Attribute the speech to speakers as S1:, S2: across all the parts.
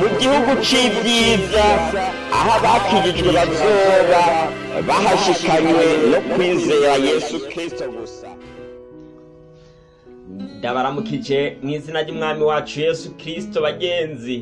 S1: mu gihugu c'ibyiza aho abakijijwe bazoba bahashikanywe no kwizera yesu kristo gusa. Ndabaramukije mu izina ry'umwami wacu yesu kristo bagenzi.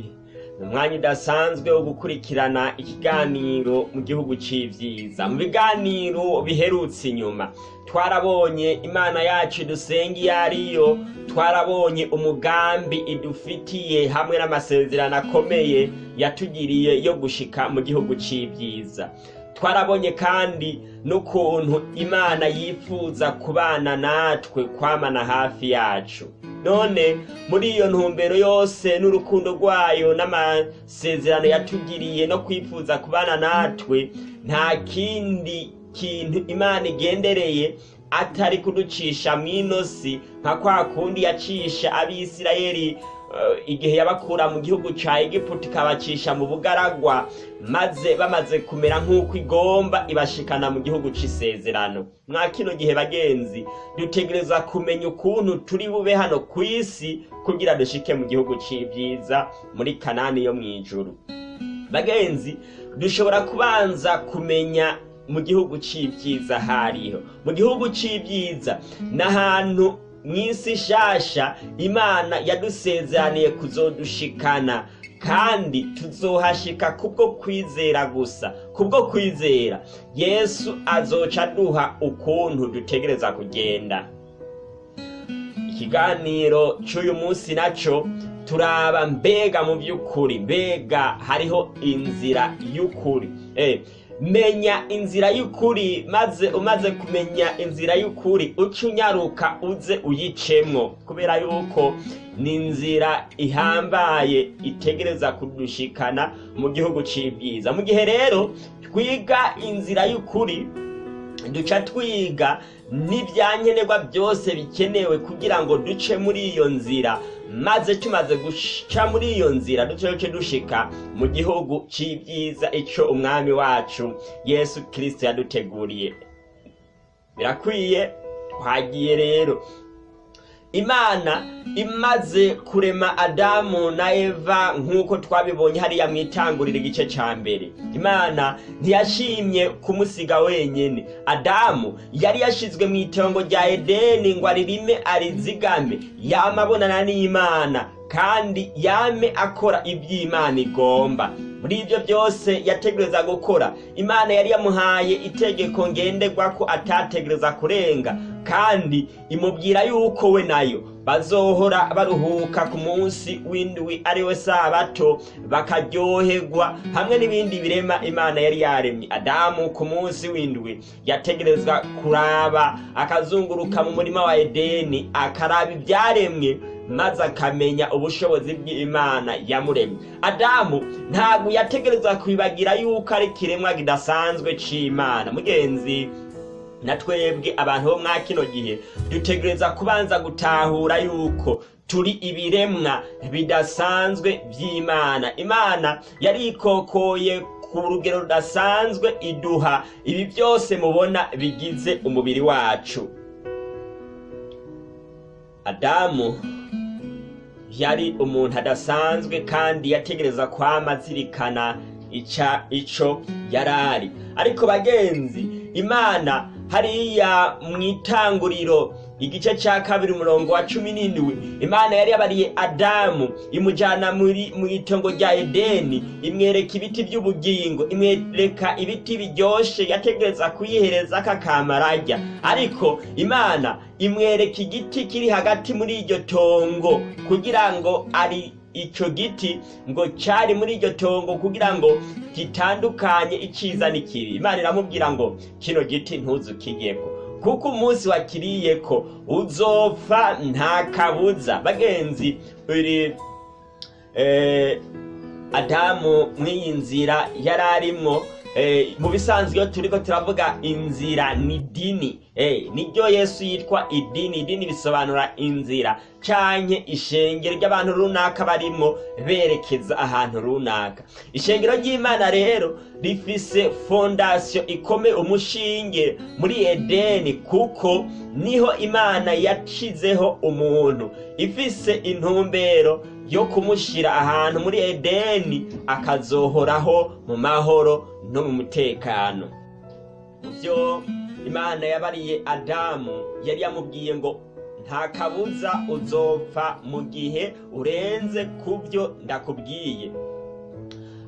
S1: Umwanya udasanzwe wo gukurikirana ikiganiro mu gihugu c'ivyiza. Mu biganiro biherutse inyuma. Twarabonye imana yacu dusenga iyo ariyo twarabonye umugambi idufitiye hamwe n'amasezerano akomeye yatugiriye yo gushika mu gihugu c'ivyiza. Twarabonye kandi n'ukuntu imana yifuza kubana natwe kwamana hafi yacu. None muri iyo ntumbero yose n'urukundo rwayo n'amasezerano yatugiriye no kwifuza kubana natwe nta kindi kintu imana igendereye atari kuducisha mw'inosi nka kwa kundi yacisha abisirayeli igihe yabakura mu gihugu ca egiputa ikabacisha mu bugaragwa maze bamaze kumera nk'uko igomba ibashikana mu gihugu c'isezerano. Mwa kino gihe bagenzi dutegereza kumenya ukuntu turi bube hano ku isi kugira dushike mu gihugu c'ivyiza muri kanani yo mw'ijuru. Bagenzi dushobora kubanza kumenya mu gihugu c'ivyiza hariho. Mu gihugu c'ivyiza n'ahantu mw'isi shasha imana yadusezeraniye kuzodushikana kandi tuzohashika kubwo kwizera gusa kubwo kwizera. Yesu azoca aduha ukuntu dutegereza kugenda. Ikiganiro c'uyu munsi naco turaba mbega mu by'ukuri mbega hariho inzira y'ukuri. Eh, menya inzira y'ukuri maze umaze kumenya inzira y'ukuri uca unyaruka uze uyicemwo kubera yuko ni inzira ihambaye itegereza kudushikana mu gihugu c'ibyiza. Mu gihe rero twiga inzira y'ukuri duca twiga n'ibyankenerwa byose bikenewe kugira ngo duce muri iyo nzira. Maze tumaze guca muri iyo nzira duce dushika mu gihugu c'ibyiza ico umwami wacu yesu kirisito yaduteguriye. Birakwiye twagiye rero imana imaze kurema adamu na eva nk'uko twabibonye hariya mu itanguriro igice ca mbere. Imana ntiyashimye kumusiga wenyene. Adamu yari yashizwe mu itongo rya edeni ngo aririme arizigame. Yama abonana n'imana kandi yame akora ivy'imana igomba. Muri ibyo byose yategereza gukora. Imana yari yamuhaye itegeko ngenderwa ko atategereza kurenga. Kandi imubwira yuko we na yo. Bazohora baruhuka ku munsi w'indwi ari we sabato bakaryoherwa hamwe n'ibindi birema imana yari yaremye. Adamu ku munsi w'indwi yategerezwa kuraba akazunguruka mu murima wa edeni akaraba ibyaremwe maze akamenya ubushobozi bw'imana yamuremye. Adamu ntabwo yategerezwa kwibagira yuko ari ikiremwa kidasanzwe c'imana. Mugenzi na twebwe abantu bo mwa kino gihe dutegereza kubanza gutahura yuko turi ibiremwa bidasanzwe by'imana imana yari ikokoye ku rugero rudasanzwe iduha ibi byose mubona bigize umubiri wacu. Adamu yari umuntu adasanzwe kandi yategereza kwama azirikana ica ico yarari. Ariko bagenzi imana hariya mu itanguriro igice ca kabiri umurongo wa cumi n'indwi. Imana yari yabariye adamu imujana muri mu itongo rya edeni. Imwereka ibiti by'ubugingo imwereka ibiti biryoshe yategereza kuyihereza kakamararya ariko imana imwereka igiti kiri hagati muri iryo tongo kugira ngo ari ico giti ngo cari muri iryo tongo kugira ngo gitandukanye iciza n'ikibi imana iramubwira ngo kino giti ntuzukigeko kuko umunsi wakiriyeko uzopfa nta kabuza. Bagenzi uri eh, adamu mw'iyi nzira yari arimwo mu bisanzwe iyo turiko turavuga inzira ni dini. Niryo yesu yitwa idini. Idini bisobanura inzira canke ishengero ry'abantu runaka barimwo berekeza ahantu runaka. Ishengero ry'imana rero rifise fondasiyo ikomeye umushinge muri edeni kuko ni ho imana yacizeho umuntu. Ifise intumbero yo kumushyira ahantu muri edeni akazohoraho mu mahoro no mu mutekano. Byo imana yabariye adamu yari yamubwiye ngo nta kabuza uzopfa mu gihe urenze ku byo ndakubwiye.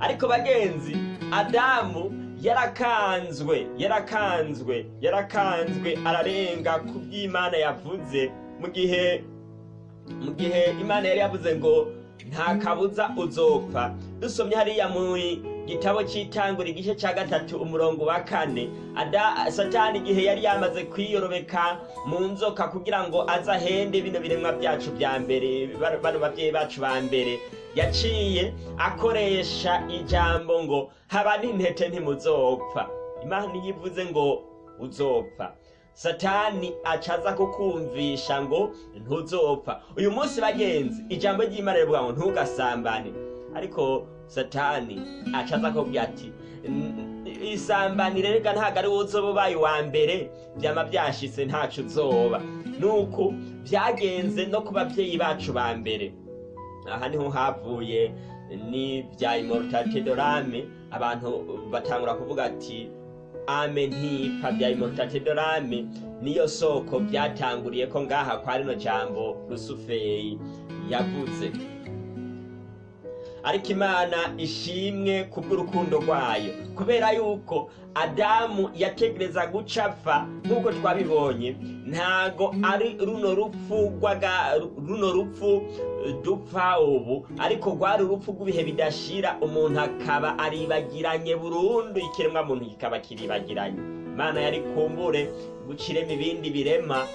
S1: Ariko bagenzi adamu yarakanzwe yarakanzwe yarakanzwe ararenga ku by'imana yavuze mu gihe mu gihe imana yari yavuze ngo nta kabuza uzopfa. Dusomye hariya mu gitabo cy'itangura igice cya gatatu umurongo wa kane. Satani igihe yari yamaze kwiyorobeka mu nzoka kugira ngo aze ahende bino biremwa byacu bya mbere bano babyeyi bacu ba mbere. Yaciye akoresha ijambo ngo haba n'intete ntimuzopfa. Imana iyo ivuze ngo uzopfa. Satani acaza kukumvisha ngo ntuzopfa. Uyu munsi bagenzi ijambo ry'imana rivuga ngo ntugasambane. Ariko satani acaza kubwira ati isambanire reka ntabwo ari wowe uzoba ubaye uwa mbere. Byaba byashitse ntacu uzoba. Nuko byagenze no ku babyeyi bacu ba mbere. Aha ni ho havuye ni bya imorotate dorame abantu batangura kuvuga ati ame ntipfa bya imorotate dorame niyo soko byatanguriye ko ngaha kwa rino jambo rusufeyi yavuze. Ariko imana ishimwe kubw'urukundo rwayo. Kubera yuko adamu yategereza guca apfa nk'uko twabibonye ntago ari runo rupfu runo rupfu dupfa ubu. Ariko rwari urupfu rw'ibihe bidashira umuntu akaba aribagiranye burundu ikiremwa muntu kikaba kiribagiranye. Imana yari kumbure guciremo ibindi birema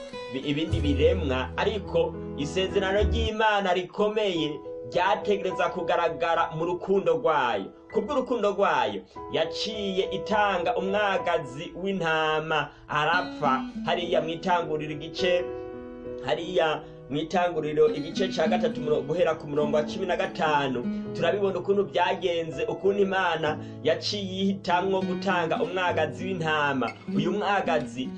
S1: ibindi biremwa. Ariko isezerano ry'imana rikomeye ryategereza kugaragara mu rukundo rwayo. Kubw'urukundo rwayo yaciye itanga umwagazi w'intama. Arapfa hariya mu itanguriro igice hariya mu itanguriro igice cya gatatu guhera ku murongo wa cumi na gatanu. Turabibona ukuntu byagenze ukuntu imana yaciye ihitamwo gutanga umwagazi w'intama. Uyu mwagazi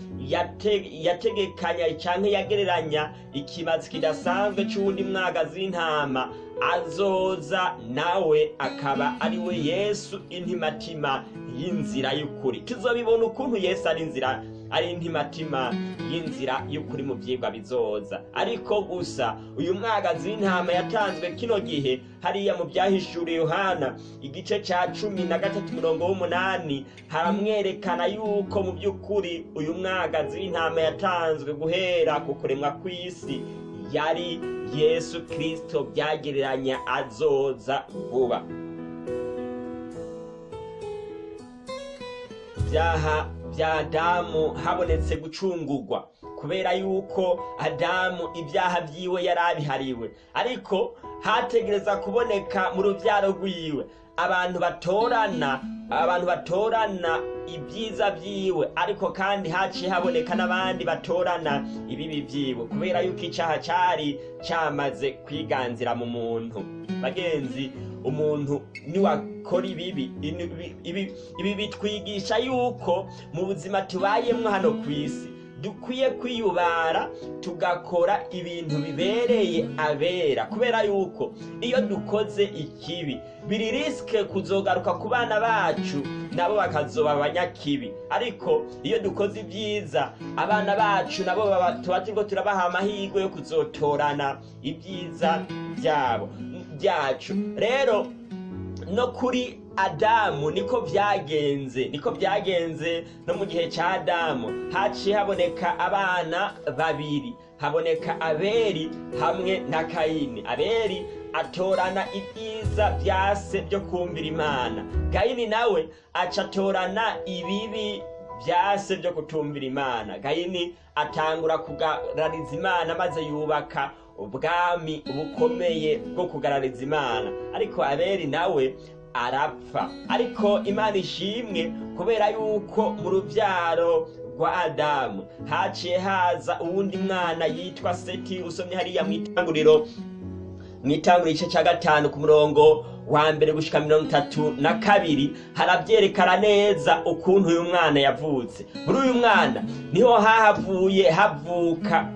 S1: yategekanya cyangwa yagereranya ikibazo kidasanzwe cy'uwundi mwagazi w'intama. Azoza nawe akaba ari we yesu intimatima y'inzira y'ukuri. Tuzabibona ukuntu yesu ari inzira ari intimatima y'inzira y'ukuri mu byigwa bizoza. Ariko gusa uyu mwagazi w'intama yatanzwe kino gihe hariya mu byahishuriye yohana igice cya cumi na gatatu mirongo w'umunani haramwerekana yuko mu by'ukuri uyu mwagazi w'intama yatanzwe guhera ku kuremwa kw'isi. Yari yesu kirisito byagereranya azoza vuba. Byaha bya adamu habonetse gucungurwa kubera yuko adamu ibyaha byiwe yari abihariwe. Ariko hategereza kuboneka mu rubyaro rwiwe. Abantu batorana abantu batorana ibyiza byiwe. Ariko kandi haciye haboneka n'abandi batorana ibibi byiwe. Kubera yuko icyaha cyari cyamaze kwiganzira mu muntu. Bagenzi umuntu niwakora ibibi ibi bitwigisha yuko mu buzima tubayemo hano ku isi dukwiye kwiyubara tugakora ibintu bibereye abera. Kubera yuko iyo dukoze ikibi biri risike kuzogaruka ku bana bacu nabo bakazoba abanyakibi. Ariko iyo dukoze ibyiza abana bacu nabo tuba turiko turabaha amahirwe yo kuzotorana ibyiza byabo byacu. Rero no kuri adamu niko byagenze niko byagenze no mu gihe cya adamu. Haciye haboneka abana babiri haboneka aberi hamwe na kayini. Aberi atorana ibyiza byase byo kumvira imana. Kayini nawe aca atorana ibibi byase byo kutumvira imana. Kayini atangura kugarariza imana maze yubaka ubwami bukomeye bwo kugarariza imana. Ariko aberi nawe arapfa. Ariko imana ishimwe kubera yuko mu rubyaro rwa adamu haciye haza uwundi mwana yitwa seti usomye hariya mu itanguriro mu itanguriro igice cya gatanu ku murongo wa mbere gushika mirongo itatu na kabiri harabyerekana neza ukuntu uyu mwana yavutse. Muri uyu mwana ni ho hahavuye havuka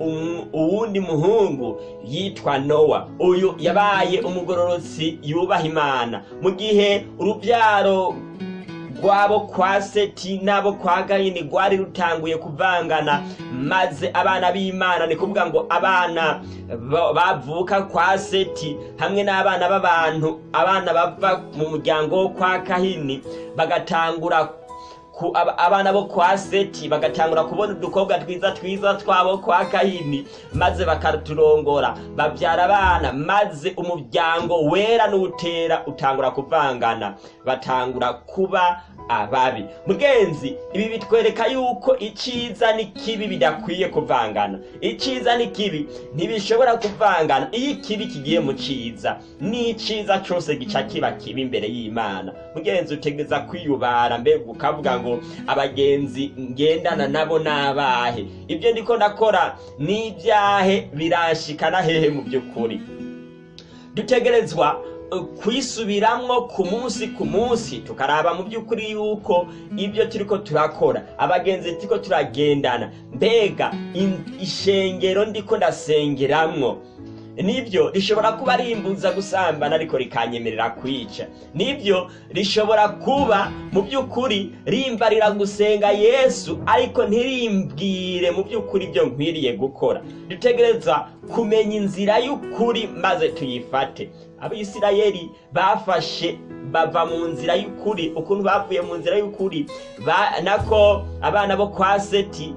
S1: uwundi muhungu yitwa nowa. Uyu yabaye umugororotsi yubaha imana. Mu gihe urubyaro rwabo kwa seti n'abo kwa gahini rwari rutanguye kuvangana. Maze abana b'imana ni kuvuga ngo abana ba- bavuka kwa seti hamwe n'abana b'abantu abana bava mu muryango wo kwa kahini bagatangura abana bo kwa seti bagatangura kubona udukobwa twiza twiza twabo kwa kahini maze bakaturongora babyara abana maze umuryango wera n'utera utangura kuvangana. Batangura kuba ababi. Mugenzi ibi bitwereka yuko icyiza n'ikibi bidakwiye kuvangana. Icyiza n'ikibi ntibishobora kuvangana. Iyo ikibi kigiye mu cyiza n'icyiza cyose gica kiba kibi imbere y'imana. Mugenzi utegeza kwiyubara. Mbega ukavuga ngo abagenzi ngendana nabo n'abahe? Ibyo ndiko ndakora n'ibyahe biranshikana hehe mu by'ukuri. Dutegerezwa kwisubiramwo ku munsi ku munsi. Tukaraba mu by'ukuri yuko ibyo turiko turakora. Abagenzi turiko turagendana. Mbega ishengero ndiko ndasengeramwo. Ni byo rishobora kuba rimbuza gusambana ariko rikanyemerera kwica. Nibyo rishobora kuba mu by'ukuri rimbarira gusenga yesu ariko ntirimbwire mu by'ukuri ibyo nkwiriye gukora. Dutegereza kumenya inzira y'ukuri maze tuyifate. Abisirayeli bafashe bava mu nzira y'ukuri ukuntu bavuye mu nzira y'ukuri nako abana bo kwa seti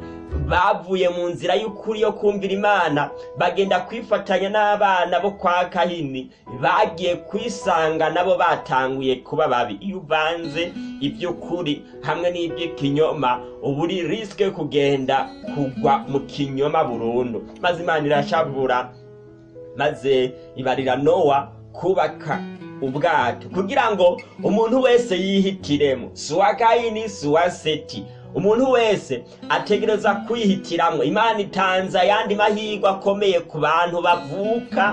S1: bavuye mu nzira y'ukuri yo kumvira imana. Bagenda kwifatanya n'abana bo kwa kahini. Bagiye kwisanga nabo batanguye kuba babi. Iyo uvanze iby'ukuri hamwe n'iby'ikinyoma uba uri risike kugenda kugwa mu kinyoma burundu. Maze imana irashavura maze ibarira nowa kubaka ubwato. Kugira ngo umuntu wese yihitiremo si uwa kayini si uwa seti umuntu wese ategereza kwihitiramo imana itanze ayandi mahirwe akomeye ku bantu bavuka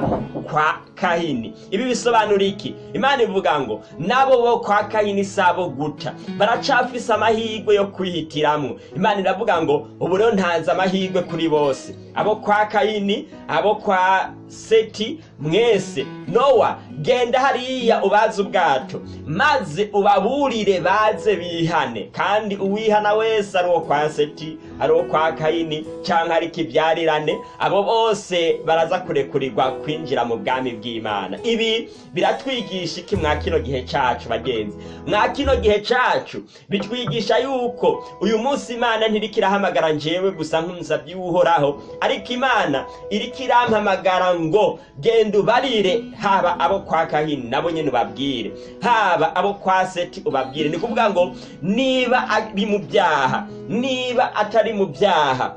S1: kwa kahini ibi bisobanura iki? Imana ivuga ngo nabo bo kwa kahini si abo guta baracafise amahirwe yo kwihitiramo imana iravuga ngo ubu rero ntanze amahirwe kuri bose. Abo kwa kahini abo kwa seti mwese. Nowa genda hariya ubaze ubwato maze ubaburire baze bihane. Kandi uwihana wese ari uwo kwa seti ari uwo kwa kayini cyangwa ari ikibyarirane abo bose baraza kurekurirwa kwinjira mu bwami bw'imana ibi biratwigisha iki mwa kino gihe cyacu bagenzi? Mwa kino gihe cyacu bitwigisha yuko uyu munsi imana ntiriko irahamagara njyewe gusa nk'umusabyi w'uhoraho ariko imana iriko irampamagara ngo genda ubarire haba abo kwa kahini nabo nyine ubabwire. Haba abo kwa seti ubabwire. Ni kuvuga ngo niba ari mu byaha niba atari mu byaha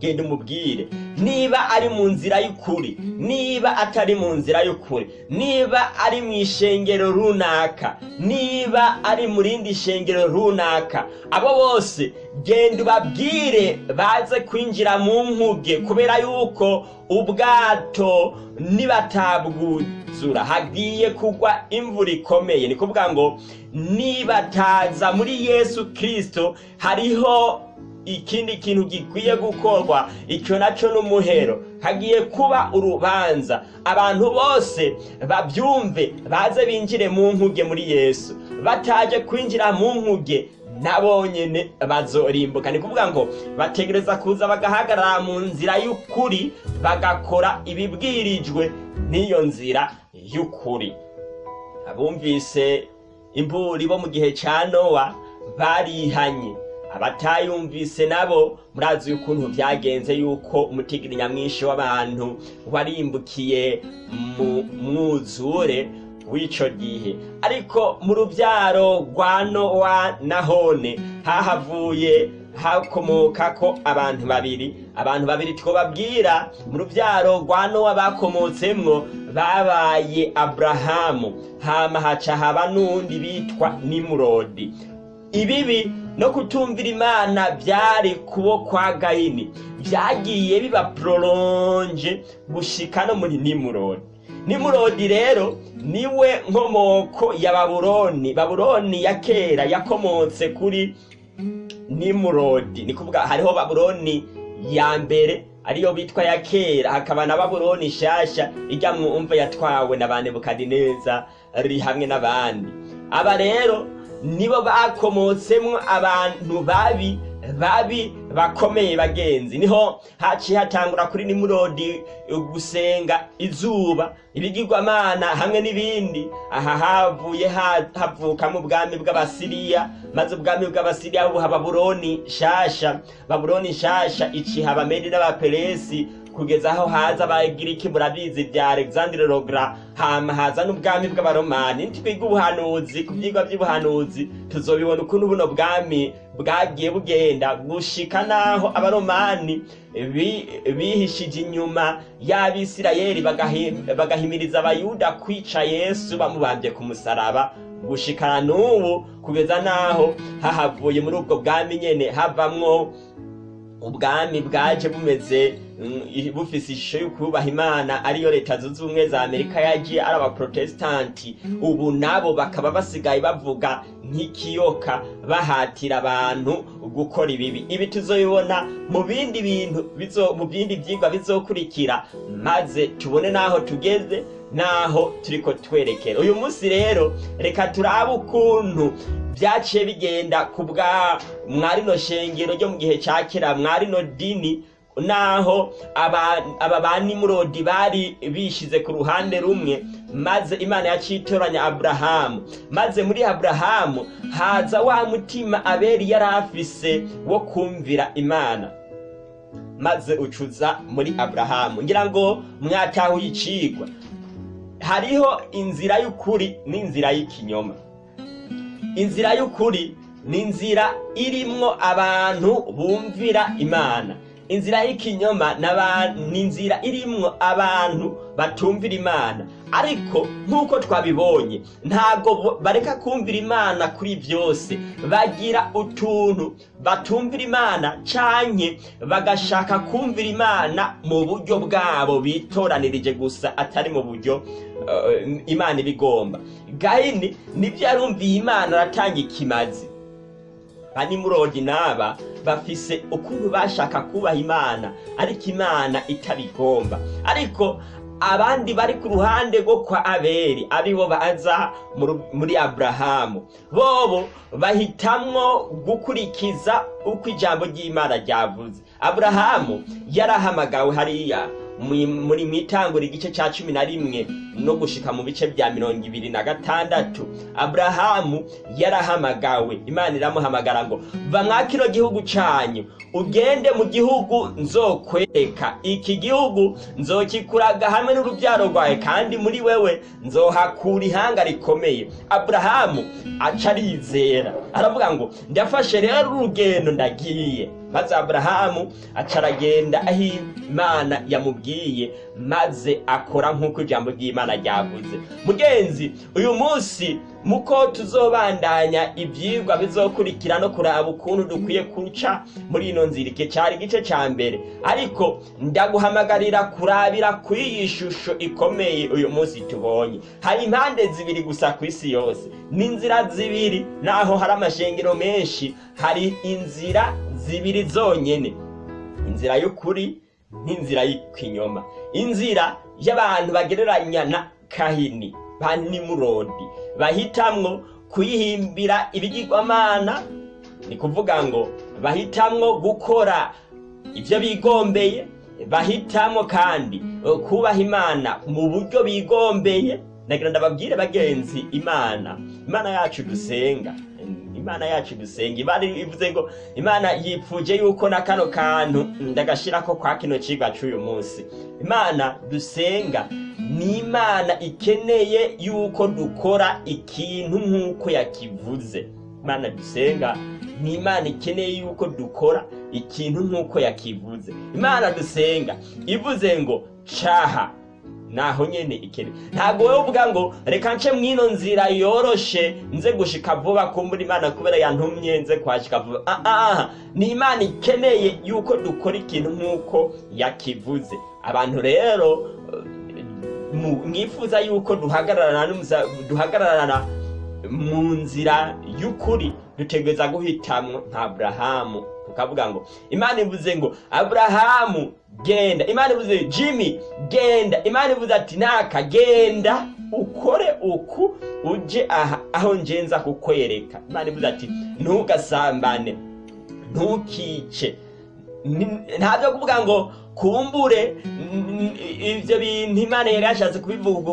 S1: genda umubwire. Niba ari mu nzira y'ukuri niba atari mu nzira y'ukuri niba ari mu ishengero runaka niba ari mu rindi shengero runaka abo bose genda ubabwire baze kwinjira mu nkuge kubera yuko ubwato nibatabwuzura hagiye kugwa imvura ikomeye. Ni kuvuga ngo nibataza muri yesu kirisito hariho ikindi kintu gikwiye gukorwa icyo na cyo n'umuhero. Hagiye kuba urubanza. Abantu bose babyumve baze binjire mu nkuge muri yesu. Bataje kwinjira mu nkuge nabo nyine bazorimbuka. Ni kuvuga ngo bategereza kuza bagahagarara mu nzira y'ukuri bagakora ibibwirijwe n'iyo nzira y'ukuri. Abumvise imburi bo mu gihe cya nowa barihanye. Abatayumvise nabo murazi ukuntu byagenze yuko umutigiri nyamwinshi w'abantu warimbukiye mu mwuzure w'icyo gihe. Ariko mu rubyaro rwa nowa nahone hahavuye hakomoka ko abantu babiri. Abantu babiri twababwira mu rubyaro rwa nowa bakomotsemwo babaye aburahamu hama haca haba n'undi bitwa nimurodi. Ibibi no kutumvira imana byari kubo kwa gayini. Byagiye biba pororonje gushika no muri nimurodi. Nimurodi rero ni we nkomoko ya babuloni. Babuloni ya kera yakomotse kuri nimurodi. Ni kuvuga hariho babuloni ya mbere ariyo bitwa ya kera. Hakaba na babuloni nshasha ijya mwumva yatwawe na ba nebukadineza ri hamwe n'abandi. Aba rero nibo bakomotsemwo abantu babi babi bakomeye bagenzi. Niho haciye hatangura kuri nimurodi gusenga izuba ibigirwamana hamwe n'ibindi. Aha havuye havukamo ubwami bw'abasiriya maze ubwami bw'abasiriya buha babuloni shasha. Babuloni shasha iciha abamedi n'abaperesi kugeza aho haza abagiriki murabizi bya alexandre rogra hama haza n'ubwami bw'abaromani. Nitwiga ubuhanuzi ku byigwa by'ubuhanuzi tuzobibona ukuntu buno bwami bwagiye bugenda gushika naho abaromani bihishije inyuma y'abisirayeli bagahimiriza abayuda kwica yesu bamubambye ku musaraba gushikana n'ubu kugeza naho hahavuye muri ubwo bwami nyene havamwo ubwami bwaje bumeze bufise ishusho yo kubaha imana ariyo leta zunze ubumwe za amerika yagiye ari abaprotesitanti ubu nabo bakaba basigaye bavuga nk'ikiyoka bahatira abantu gukora ibibi. Ibi tuzobibona mu bindi bintu mu bindi byigwa bizokurikira maze tubone n'aho tugeze naho turiko twerekera. Uyu munsi rero reka turabe ukuntu byaciye bigenda ku bwa mwarino shengero ryo mu gihe cya kera mwarino dini naho aba ba nimurodi bari bishize ku ruhande rumwe maze imana yacitoranya aburahamu maze muri aburahamu haza wa mutima aberi yari afise wo kumvira imana. Maze ucuza muri aburahamu ngira ngo mwatahuye icigwa. Hariho inzira y'ukuri n'inzira y'ikinyoma. Inzira y'ukuri ni inzira irimwo abantu bumvira imana. Inzira y'ikinyoma ni inzira irimwo abantu batumvira imana. Ariko nk'uko twabibonye ntabwo bareka kumvira imana kuri byose. Bagira utuntu batumvira imana canke bagashaka kumvira imana mu buryo bwabo bitoranirije gusa atari mu buryo imana ibigomba. Gahini ni byo yarumviye imana aratanga ikimazi. Banimurodi n'aba bafise ukuntu bashaka kubaha imana ariko imana itabigomba. Ariko abandi bari ku ruhande rwo kwa abeli ari bo baza muri aburahamu bobo bahitamwo gukurikiza uko ijambo ry'imana ryavuze. Aburahamu yarahamagawe hariya. Muri mwitangura igice cya cumi na rimwe no gushika mu bice bya mirongo ibiri na gatandatu aburahamu yarahamagawe. Imana iramuhamagara ngo va kino gihugu cyanyu ugende mu gihugu nzokwereka iki gihugu nzokikuraga hamwe n'urubyaro rwawe kandi muri wewe nzohakura ihanga rikomeye. Aburahamu aca arizera aravuga ngo ndafashe rero urugendo ndagiye. Maze aburahamu aca aragenda aho imana yamubwiye maze akora nk'uko ijambo ry'imana ryavuze. Mugenzi uyu munsi muko tuzobandanya ibyigwa bizokurikira no kuraba ukuntu dukwiye kuca muri ino nzira. Iki cyari igice cya mbere. Ariko ndaguhamagarira kurabira kuri iyi shusho ikomeye uyu munsi tubonye. Hari impande zibiri gusa ku isi yose. N'inzira zibiri naho hari amashengero menshi. Hari inzira zibiri zonyine inzira y'ukuri n'inzira y'ikinyoma. Inzira y'abantu bagereranya na kahini ba nimurodi bahitamwo kuyihimbira ibigirwamana. Ni kuvuga ngo bahitamwo gukora ibyo bigombeye bahitamwo kandi kubaha imana mu buryo bigombeye. Nagira ndababwire bagenzi imana. Imana yacu dusenga. Imana yacu dusenga imana ivuze ngo imana yipfuje yuko na kano kantu ndagashirako kwa kino cigwa c'uyu munsi. Imana dusenga ni imana ikeneye yuko dukora ikintu nk'uko yakivuze. Imana dusenga ni imana ikeneye yuko dukora ikintu nk'uko yakivuze. Imana dusenga ivuze ngo caha naho nyene ikene ntabwo wowe uvuga ngo reka nce mwino nzira yoroshe nze gushika vuba kumbura imana kubera yantumye nze kuhashika vuba. Ah, ah, ni imana ikeneye yuko dukora ikintu nk'uko yakivuze. Abantu rero mwifuza yuko duhagararana mu nzira y'ukuri dutegereza guhitamwo nka aburahamu tukavuga ngo imana ivuze ngo aburahamu genda. Imana ivuze jimmy genda. Imana ivuze ati naka genda ukore uku uje aha aho ngenza kukwereka. Imana ivuze ati ntugasambane ntukice. Ntabyo kuvuga ngo kumbure ibyo bintu imana yari yashatse kubivuga.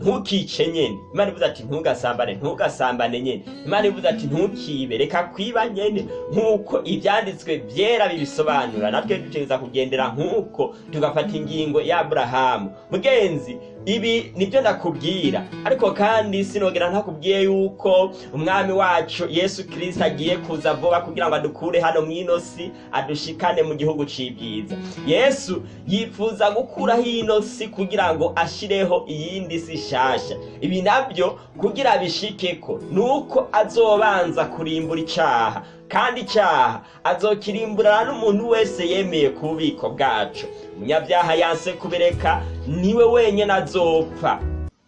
S1: Ntukice nyene imana ivuze ati ntugasambane ntugasambane nyene imana ivuze ati ntukibe reka kwiba nyene. Nk'uko ibyanditswe byera bibisobanura natwe dutegereza kugendera nk'uko tugafata ingingo ya aburahamu. Mugenzi ibi ni byo ndakubwira ariko kandi sinogera ntakubwiye yuko umwami wacu yesu kirisita agiye kuza vuba kugira ngo adukure hano mw'ino si adushikane mu gihugu c'ibyiza. Yesu yifuza gukuraho ino si kugira ngo ashireho iyindi si shasha ibi na byo kugira bishikeko nuko azobanza kurimbura icaha. Kandi icyaha azokirimburana n'umuntu wese yemeye ku bubiko bwacu. Umunyabyaha yanse kubireka ni we wenyine azopfa.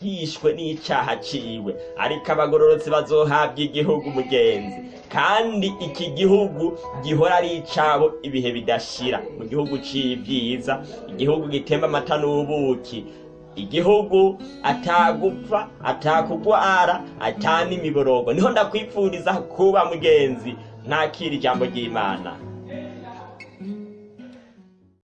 S1: Yishwe n'icyaha ciwe. Ariko abagororotsi bazohabwa igihugu mugenzi. Kandi iki gihugu gihora ari icabo ibihe bidashira. Mu gihugu c'ibyiza igihugu gitemba amata n'ubuki igihugu atagupfa atakugwara atanimiborogo ni ho ndakwipfuriza kuba mugenzi. Ntakira ijambo ry'imana.